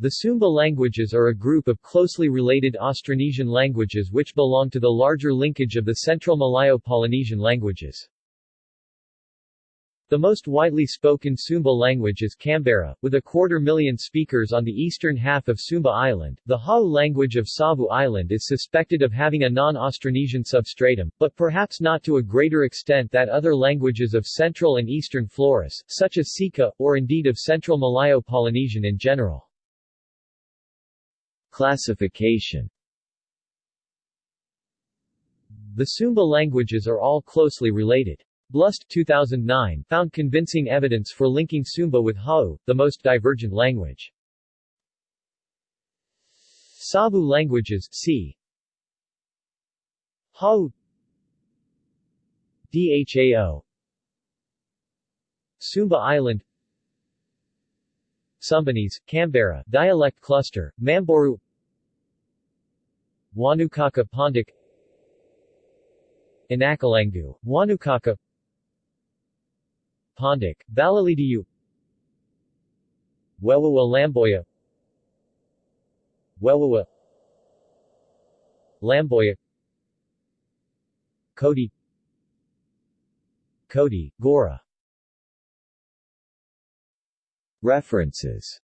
The Sumba languages are a group of closely related Austronesian languages which belong to the larger linkage of the Central Malayo-Polynesian languages. The most widely spoken Sumba language is Kambera, with a quarter million speakers on the eastern half of Sumba Island. The Hawu language of Savu Island is suspected of having a non-Austronesian substratum, but perhaps not to a greater extent that other languages of Central and Eastern Flores, such as Sikka, or indeed of Central Malayo-Polynesian in general. Classification The Sumba languages are all closely related. Blust 2009 found convincing evidence for linking Sumba with Hawu, the most divergent language. Savu languages c. Hawu Dhao Sumba Island Sumbanese, Kambera, dialect cluster, Mamboru Wanukaka Pondic Inakalangu, Wanukaka Pondic, Balalidiu Wewawa Lamboya. Wewawa Lamboya. Kodi Kodi, Gora. References